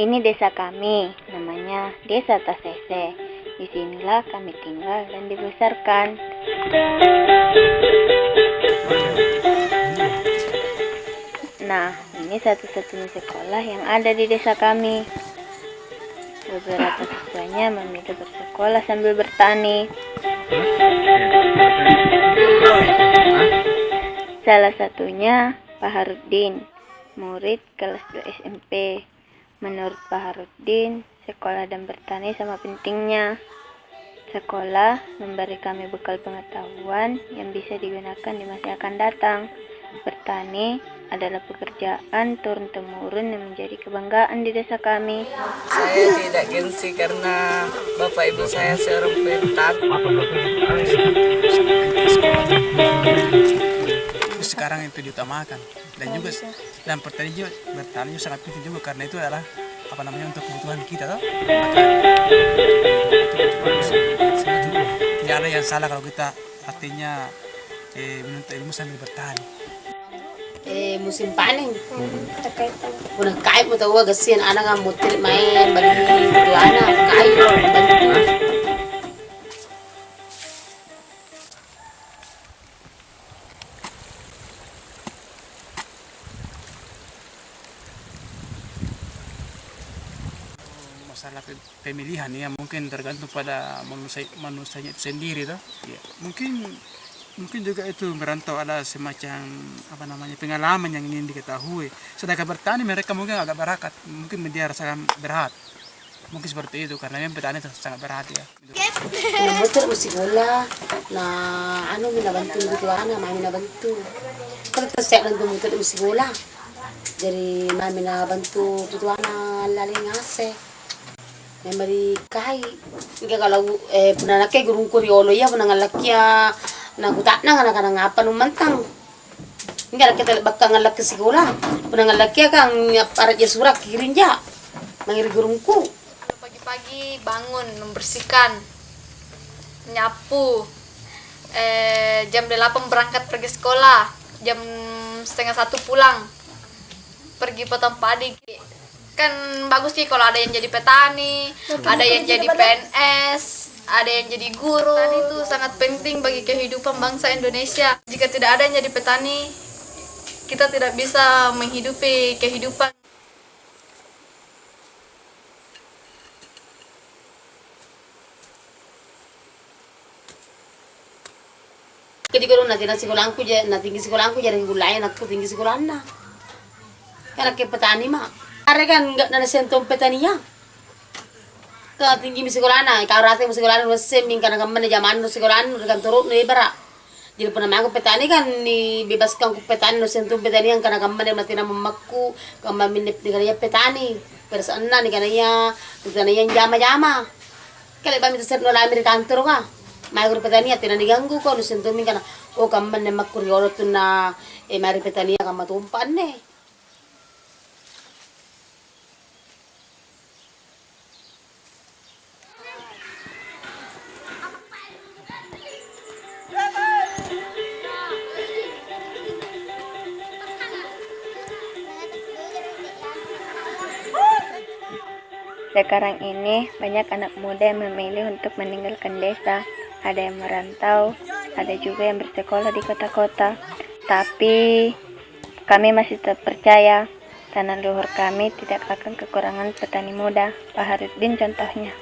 Ini desa kami, namanya Desa Tasese. Di sinilah kami tinggal dan dibesarkan. Nah, ini satu-satunya sekolah yang ada di desa kami. Beberapa siswanya memilih bersekolah sambil bertani. Salah satunya Pak Harudin, murid kelas 2 SMP. Menurut Pak Harudin, sekolah dan bertani sama pentingnya. Sekolah memberi kami bekal pengetahuan yang bisa digunakan di masa akan datang. Bertani adalah pekerjaan turun-temurun yang menjadi kebanggaan di desa kami. Saya tidak gengsi karena bapak ibu saya seorang petani. Sekarang itu diutamakan. Dan juga dan pertanian juga bertani juga sangat penting juga karena itu adalah apa namanya untuk kebutuhan kita toh. Tidak ada yang salah kalau kita artinya eh, menuntut ilmu sambil bertani. Eh musim panen. Udah kait mau tahu gasian anak nggak mau main bagi anak kait bantu masalah pe- pemilihan ya mungkin tergantung pada manusia manusianya itu sendiri toh. Ya mungkin mungkin juga itu merantau ada semacam apa namanya pengalaman yang ingin diketahui. Sedangkan bertani mereka mungkin agak berakat mungkin dia rasakan berat mungkin seperti itu karena memang petani sangat berat ya. Motor mo sigula na ano minabantu gitu ana mami nabantu kalau tersiap ng motor mo sigula jadi mami nabantu tutu ana laling ase na mari kai nga kalau eh puna na kay gurung kuriolo ya puna ngalakya na kuta na nga kana ngapa nung mantang nga kita bakka ngalak ke sigula puna ngalakya kang para ya surak kirinja mangiri gurungku Pagi-pagi bangun, membersihkan, nyapu. Eh, jam 8 berangkat pergi sekolah, jam setengah satu pulang. Pergi potong padi. Kan bagus sih kalau ada yang jadi petani, ada yang jadi PNS, ada yang jadi guru. Petani itu sangat penting bagi kehidupan bangsa Indonesia. Jika tidak ada yang jadi petani, kita tidak bisa menghidupi kehidupan. Kadi ko na tina sikolang ko na tinggi ko jadi gulayan aku tinggi sikolang na. Karena ke petani mah. Are kan enggak na sentong petaninya. Ka tinggi mi sikolang na, ka rate mi sikolang na seming kana kamane zaman no sikolang no kan turut no ibara. Jadi pernah aku petani kan ni bebaskan ku petani no sentong petani yang kana kamane mati na mamaku, kama minip di kana petani. Persana ni kana ya, kana yang jama-jama. Kali ba mi tsert no lamir kantor ka. Mai guru petani atina diganggu ko no sento min kana o kamman ne makuri oro tuna e mari petani kama tumpan ne. Sekarang ini banyak anak muda yang memilih untuk meninggalkan desa. Ada yang merantau, ada juga yang bersekolah di kota-kota. Tapi kami masih tetap percaya tanah luhur kami tidak akan kekurangan petani muda. Pak Harudin contohnya.